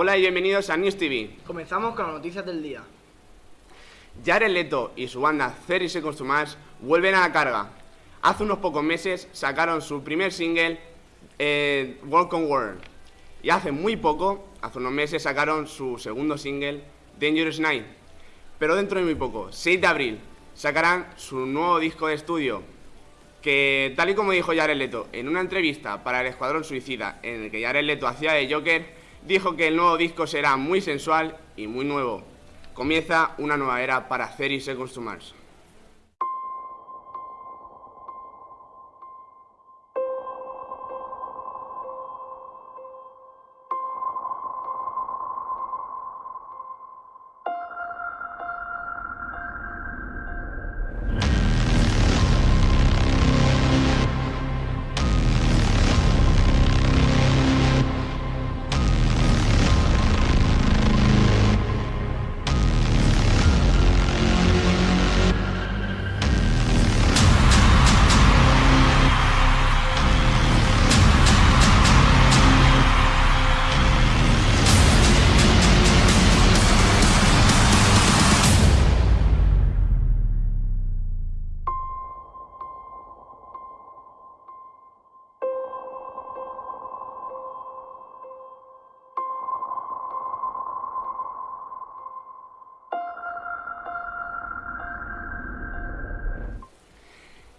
Hola y bienvenidos a News TV. Comenzamos con las noticias del día. Jared Leto y su banda 30 Seconds to Mars vuelven a la carga. Hace unos pocos meses sacaron su primer single, eh, on World. Y hace muy poco, hace unos meses, sacaron su segundo single, Dangerous Night. Pero dentro de muy poco, 6 de abril, sacarán su nuevo disco de estudio, que tal y como dijo Jared Leto en una entrevista para el Escuadrón Suicida, en el que Jared Leto hacía de Joker, dijo que el nuevo disco será muy sensual y muy nuevo. Comienza una nueva era para Ceri Seconds to Mars.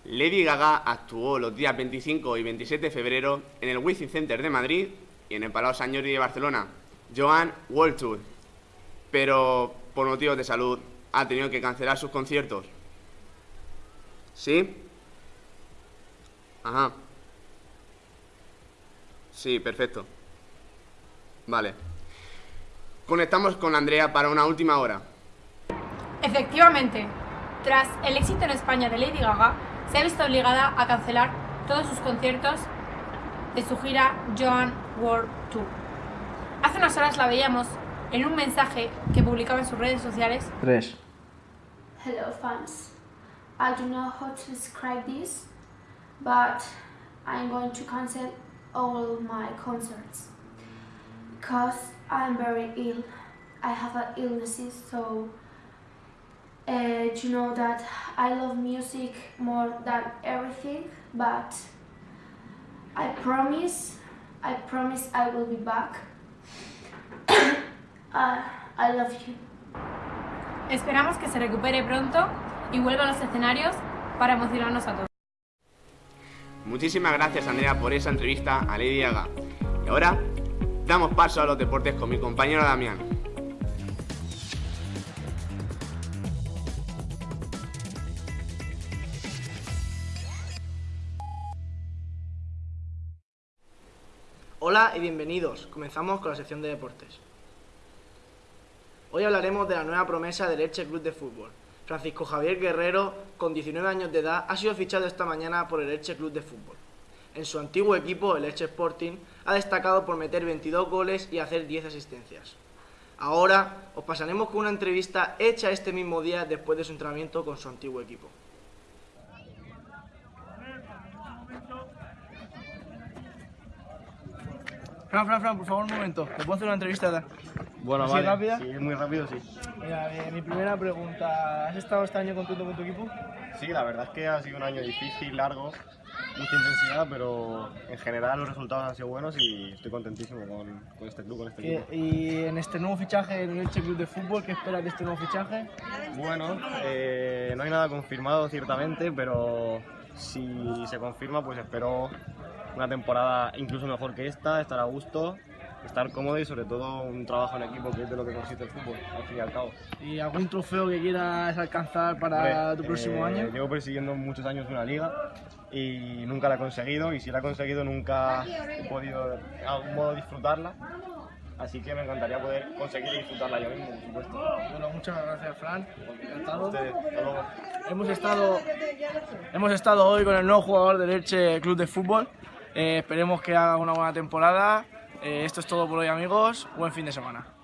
Lady Gaga actuó los días 25 y 27 de febrero en el Wizzing Center de Madrid y en el Palau Sant Jordi de Barcelona, Joan World. Pero por motivos de salud ha tenido que cancelar sus conciertos. ¿Sí? Ajá. Sí, perfecto. Vale. Conectamos con Andrea para una última hora. Efectivamente, tras el éxito en España de Lady Gaga, se ha visto obligada a cancelar todos sus conciertos de su gira Joan World Tour. Hace unas horas la veíamos en un mensaje que publicaba en sus redes sociales. 3. Hello fans. I don't know how to describe this, but I'm going to cancel all my concerts because I'm very ill. I have an illnesses, so uh, you know that I love music more than everything, but I promise, I promise I will be back. uh, I love you. Esperamos que se recupere pronto y vuelva a los escenarios para emocionarnos a todos. Muchísimas gracias Andrea por esa entrevista a Lady Gaga. Y ahora damos paso a los deportes con mi compañero Damián. Hola y bienvenidos. Comenzamos con la sección de deportes. Hoy hablaremos de la nueva promesa del Elche Club de Fútbol. Francisco Javier Guerrero, con 19 años de edad, ha sido fichado esta mañana por el Elche Club de Fútbol. En su antiguo equipo, el Elche Sporting, ha destacado por meter 22 goles y hacer 10 asistencias. Ahora os pasaremos con una entrevista hecha este mismo día después de su entrenamiento con su antiguo equipo. Fran, Fran, Fran, por favor, un momento. ¿Te puedo hacer una entrevista? Bueno, ¿Así vale. rápida? Sí, muy rápido, sí. Mira, eh, mi primera pregunta. ¿Has estado este año contento con tu equipo? Sí, la verdad es que ha sido un año difícil, largo, mucha intensidad, pero en general los resultados han sido buenos y estoy contentísimo con, con este club, con este ¿Y, equipo. y en este nuevo fichaje en el Elche Club de Fútbol, qué esperas de este nuevo fichaje? Bueno, eh, no hay nada confirmado ciertamente, pero si se confirma, pues espero una temporada incluso mejor que esta, estar a gusto, estar cómodo y sobre todo un trabajo en equipo, que es de lo que consiste el fútbol, al fin y al cabo. ¿Y algún trofeo que quieras alcanzar para tu próximo eh, año? Llevo persiguiendo muchos años una liga y nunca la he conseguido y si la he conseguido nunca he podido de algún modo disfrutarla. Así que me encantaría poder conseguir disfrutarla yo mismo, por supuesto. Bueno, muchas gracias, Fran. Ustedes, hasta luego. Hemos estado, hemos estado hoy con el nuevo jugador del Elche Club de Fútbol. Eh, esperemos que haga una buena temporada. Eh, esto es todo por hoy, amigos. Buen fin de semana.